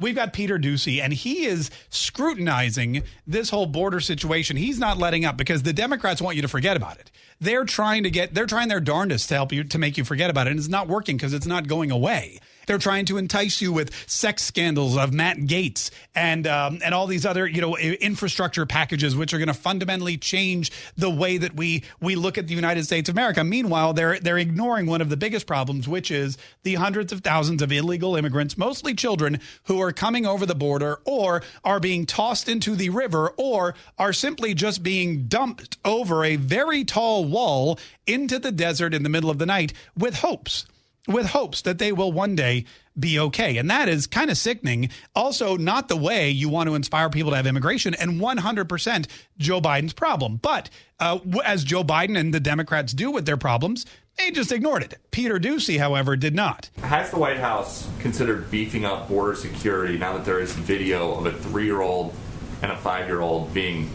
we've got Peter Doocy, and he is scrutinizing this whole border situation. He's not letting up because the Democrats want you to forget about it. They're trying to get, they're trying their darndest to help you to make you forget about it, and it's not working because it's not going away. They're trying to entice you with sex scandals of Matt Gaetz and um, and all these other you know infrastructure packages, which are going to fundamentally change the way that we we look at the United States of America. Meanwhile, they're they're ignoring one of the biggest problems, which is the hundreds of thousands of illegal immigrants, mostly children, who are coming over the border or are being tossed into the river or are simply just being dumped over a very tall wall into the desert in the middle of the night with hopes with hopes that they will one day be okay. And that is kind of sickening. Also, not the way you want to inspire people to have immigration and 100% Joe Biden's problem. But uh, as Joe Biden and the Democrats do with their problems, they just ignored it. Peter Doocy, however, did not. Has the White House considered beefing up border security now that there is video of a three year old and a five year old being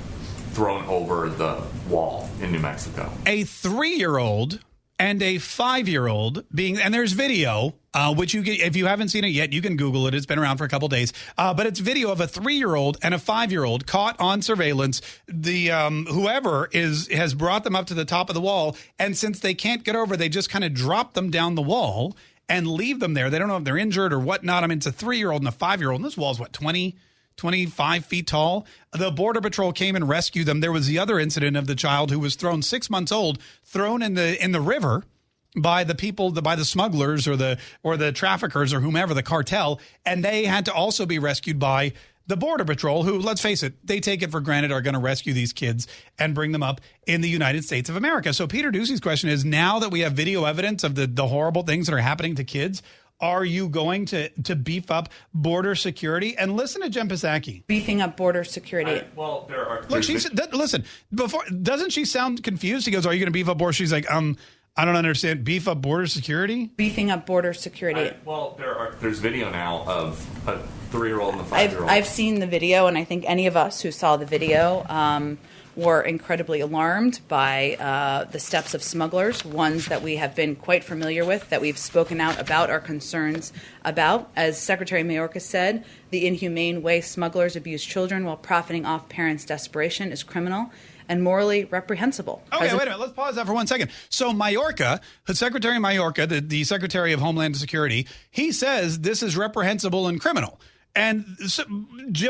thrown over the wall in New Mexico? A three year old and a five year old being, and there's video, uh, which you get, if you haven't seen it yet, you can Google it. It's been around for a couple days. Uh, but it's video of a three year old and a five year old caught on surveillance. The um, whoever is has brought them up to the top of the wall, and since they can't get over, they just kind of drop them down the wall and leave them there. They don't know if they're injured or whatnot. I mean, it's a three year old and a five year old, and this wall is what, 20? 25 feet tall. The Border Patrol came and rescued them. There was the other incident of the child who was thrown six months old, thrown in the in the river by the people the, by the smugglers or the or the traffickers or whomever the cartel and they had to also be rescued by the border patrol who let's face it they take it for granted are going to rescue these kids and bring them up in the united states of america so peter doocy's question is now that we have video evidence of the, the horrible things that are happening to kids are you going to to beef up border security? And listen to Jen Psaki. Beefing up border security. I, well, there are. Look, she she's listen. Before doesn't she sound confused? He goes, "Are you going to beef up border?" She's like, "Um, I don't understand. Beef up border security? Beefing up border security. I, well, there are. There's video now of a three-year-old and a five-year-old. I've, I've seen the video, and I think any of us who saw the video. Um, were incredibly alarmed by uh, the steps of smugglers, ones that we have been quite familiar with, that we've spoken out about our concerns about. As Secretary Mayorkas said, the inhumane way smugglers abuse children while profiting off parents' desperation is criminal and morally reprehensible. Okay, President- wait a minute. Let's pause that for one second. So Mayorkas, Secretary Mayorkas, the, the Secretary of Homeland Security, he says this is reprehensible and criminal. And so,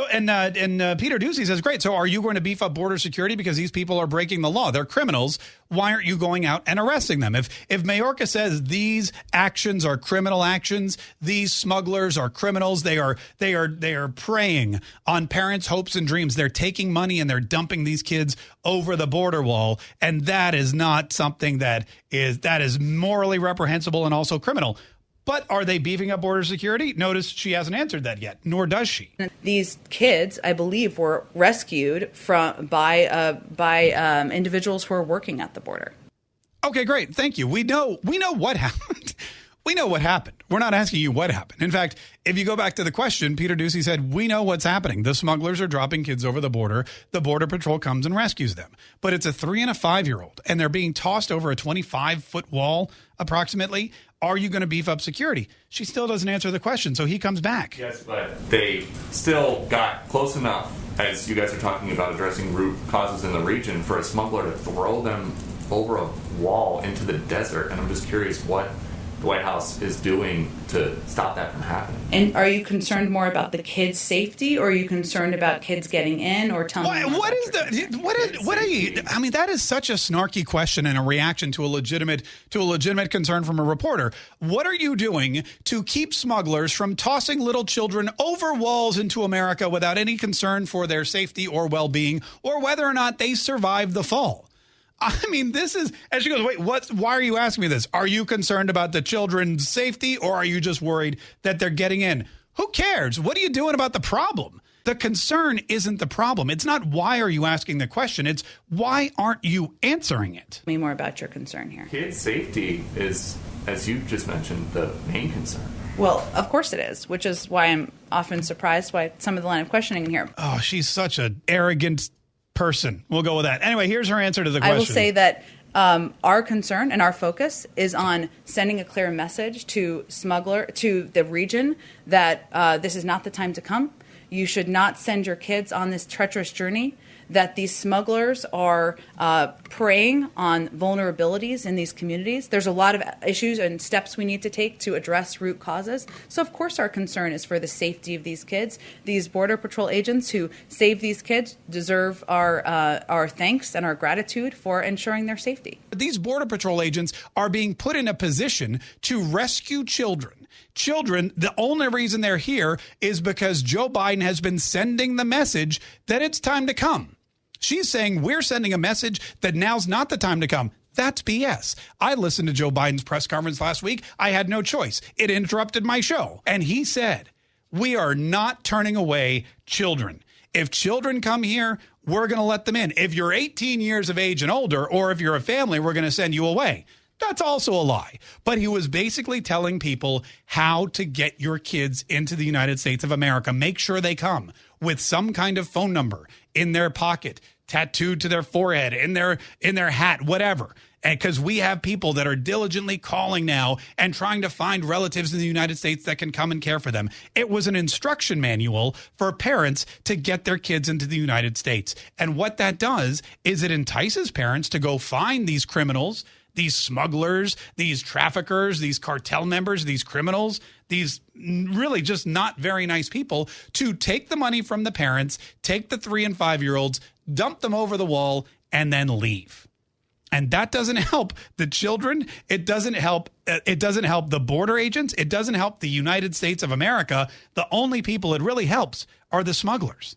and uh, and uh, Peter Doocy says, "Great. So, are you going to beef up border security because these people are breaking the law? They're criminals. Why aren't you going out and arresting them? If if Mayorkas says these actions are criminal actions, these smugglers are criminals. They are they are they are preying on parents' hopes and dreams. They're taking money and they're dumping these kids over the border wall, and that is not something that is that is morally reprehensible and also criminal." But are they beefing up border security? Notice she hasn't answered that yet, nor does she. These kids, I believe, were rescued from by uh, by um, individuals who are working at the border. Okay, great. Thank you. We know we know what happened. we know what happened. We're not asking you what happened. In fact, if you go back to the question, Peter Doocy said, We know what's happening. The smugglers are dropping kids over the border. The Border Patrol comes and rescues them. But it's a three and a five year old, and they're being tossed over a 25 foot wall approximately are you going to beef up security? She still doesn't answer the question, so he comes back. Yes, but they still got close enough, as you guys are talking about addressing root causes in the region, for a smuggler to throw them over a wall into the desert. And I'm just curious what the White House is doing to stop that from happening. And are you concerned more about the kids' safety, or are you concerned about kids getting in, or telling? What, what is the what is what are you? I mean, that is such a snarky question and a reaction to a legitimate to a legitimate concern from a reporter. What are you doing to keep smugglers from tossing little children over walls into America without any concern for their safety or well being, or whether or not they survive the fall? I mean, this is, and she goes, wait, what, why are you asking me this? Are you concerned about the children's safety or are you just worried that they're getting in? Who cares? What are you doing about the problem? The concern isn't the problem. It's not why are you asking the question. It's why aren't you answering it? Me more about your concern here. Kids' safety is, as you just mentioned, the main concern. Well, of course it is, which is why I'm often surprised by some of the line of questioning in here. Oh, she's such an arrogant person. We'll go with that. Anyway, here's her answer to the question. I will say that Um, our concern and our focus is on sending a clear message to smuggler to the region that uh, this is not the time to come. You should not send your kids on this treacherous journey that these smugglers are uh, preying on vulnerabilities in these communities. There's a lot of issues and steps we need to take to address root causes. So, of course, our concern is for the safety of these kids. These Border Patrol agents who save these kids deserve our, uh, our thanks and our gratitude for ensuring their safety. These Border Patrol agents are being put in a position to rescue children children, the only reason they're here is because Joe Biden has been sending the message that it's time to come. She's saying we're sending a message that now's not the time to come. That's BS. I listened to Joe Biden's press conference last week. I had no choice. It interrupted my show. And he said, We are not turning away children. If children come here, we're going to let them in. If you're 18 years of age and older, or if you're a family, we're going to send you away. That's also a lie. But he was basically telling people how to get your kids into the United States of America. Make sure they come with some kind of phone number in their pocket, tattooed to their forehead, in their in their hat, whatever. And because we have people that are diligently calling now and trying to find relatives in the United States that can come and care for them. It was an instruction manual for parents to get their kids into the United States. And what that does is it entices parents to go find these criminals these smugglers, these traffickers, these cartel members, these criminals, these really just not very nice people to take the money from the parents, take the three and five year olds, dump them over the wall, and then leave. And that doesn't help the children. It doesn't help. Uh, it doesn't help the border agents. It doesn't help the United States of America. The only people it really helps are the smugglers.